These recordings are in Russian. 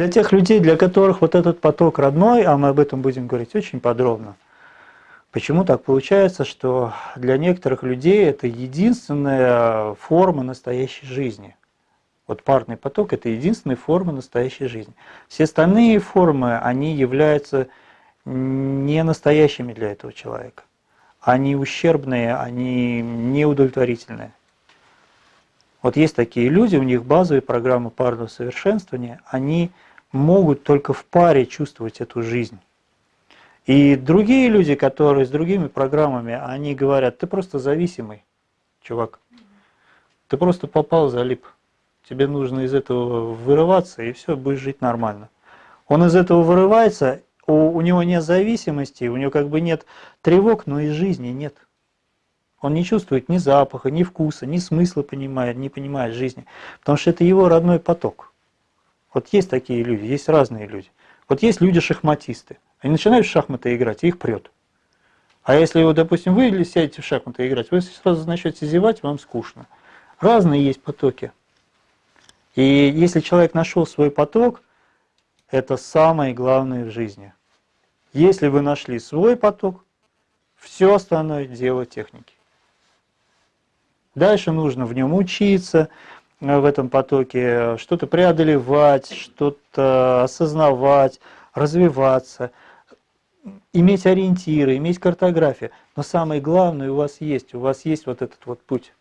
для тех людей, для которых вот этот поток родной, а мы об этом будем говорить очень подробно, почему так получается, что для некоторых людей это единственная форма настоящей жизни. Вот парный поток – это единственная форма настоящей жизни. Все остальные формы, они являются не настоящими для этого человека. Они ущербные, они неудовлетворительные. Вот есть такие люди, у них базовые программы парного совершенствования, они могут только в паре чувствовать эту жизнь. И другие люди, которые с другими программами, они говорят, ты просто зависимый, чувак. Ты просто попал, залип. Тебе нужно из этого вырываться, и все, будешь жить нормально. Он из этого вырывается, у, у него нет зависимости, у него как бы нет тревог, но и жизни нет. Он не чувствует ни запаха, ни вкуса, ни смысла понимает, не понимает жизни. Потому что это его родной поток. Вот есть такие люди, есть разные люди. Вот есть люди-шахматисты. Они начинают в шахматы играть, и их прет. А если, вот, допустим, вы сядете в шахматы играть, вы сразу начнете зевать, вам скучно. Разные есть потоки. И если человек нашел свой поток, это самое главное в жизни. Если вы нашли свой поток, все остальное дело техники. Дальше нужно в нем учиться, в этом потоке, что-то преодолевать, что-то осознавать, развиваться, иметь ориентиры, иметь картографию. Но самое главное у вас есть, у вас есть вот этот вот путь.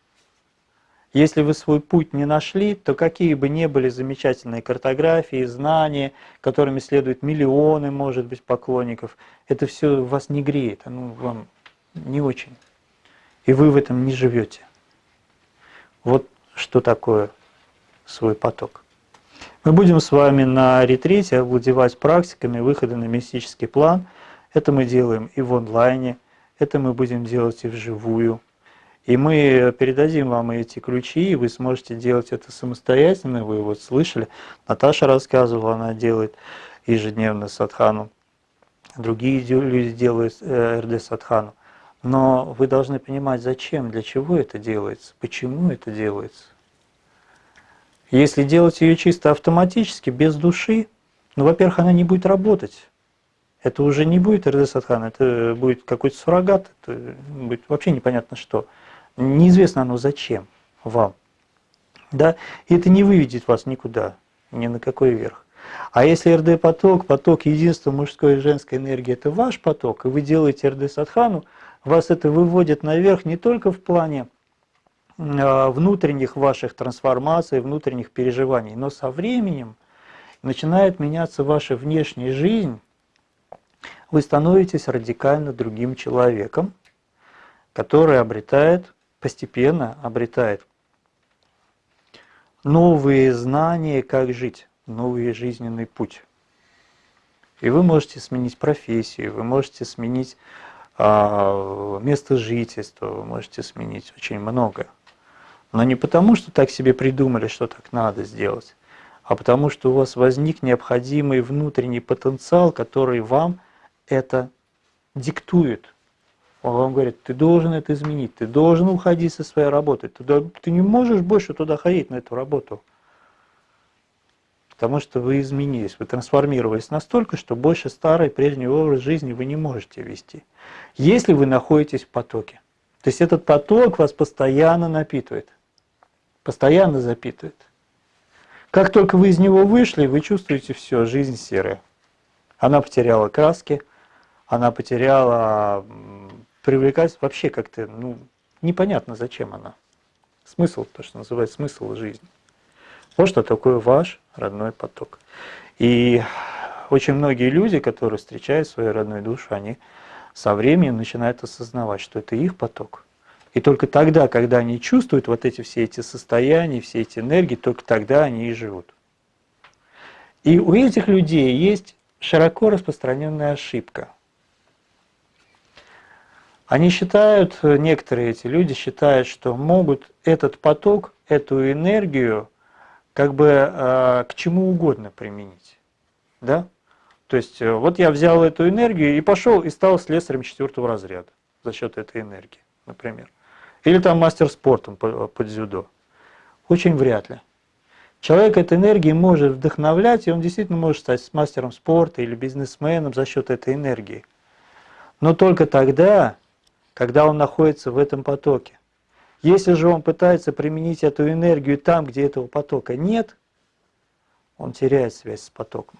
Если вы свой путь не нашли, то какие бы ни были замечательные картографии, знания, которыми следуют миллионы, может быть, поклонников, это все вас не греет, оно вам не очень. И вы в этом не живете. Вот что такое свой поток. Мы будем с вами на ретрите овладевать практиками выхода на мистический план. Это мы делаем и в онлайне, это мы будем делать и вживую. И мы передадим вам эти ключи, и вы сможете делать это самостоятельно. Вы вот слышали, Наташа рассказывала, она делает ежедневно садхану. Другие люди делают э, РД садхану. Но вы должны понимать, зачем, для чего это делается, почему это делается. Если делать ее чисто автоматически, без души, ну, во-первых, она не будет работать. Это уже не будет РД Садхана, это будет какой-то суррогат, это будет вообще непонятно что. Неизвестно оно зачем вам. Да? И это не выведет вас никуда, ни на какой верх. А если РД-поток, поток единства мужской и женской энергии, это ваш поток, и вы делаете РД-садхану, вас это выводит наверх не только в плане внутренних ваших трансформаций, внутренних переживаний, но со временем начинает меняться ваша внешняя жизнь, вы становитесь радикально другим человеком, который обретает постепенно обретает новые знания, как жить, новый жизненный путь. И вы можете сменить профессию, вы можете сменить а, место жительства, вы можете сменить очень многое. Но не потому, что так себе придумали, что так надо сделать, а потому что у вас возник необходимый внутренний потенциал, который вам это диктует. Он вам говорит, ты должен это изменить, ты должен уходить со своей работы, ты, ты не можешь больше туда ходить, на эту работу. Потому что вы изменились, вы трансформировались настолько, что больше старый прежний образ жизни вы не можете вести. Если вы находитесь в потоке. То есть этот поток вас постоянно напитывает, постоянно запитывает. Как только вы из него вышли, вы чувствуете все, жизнь серая. Она потеряла краски, она потеряла привлекать вообще как-то, ну, непонятно, зачем она. Смысл, то, что называется смысл жизни. Вот что такое ваш родной поток. И очень многие люди, которые встречают свою родную душу, они со временем начинают осознавать, что это их поток. И только тогда, когда они чувствуют вот эти все эти состояния, все эти энергии, только тогда они и живут. И у этих людей есть широко распространенная ошибка – они считают, некоторые эти люди считают, что могут этот поток, эту энергию как бы э, к чему угодно применить. Да? То есть э, вот я взял эту энергию и пошел и стал слесарем четвертого разряда за счет этой энергии, например. Или там мастер спортом под дзюдо. Очень вряд ли. Человек этой энергии может вдохновлять, и он действительно может стать мастером спорта или бизнесменом за счет этой энергии. Но только тогда, когда он находится в этом потоке. Если же он пытается применить эту энергию там, где этого потока нет, он теряет связь с потоком.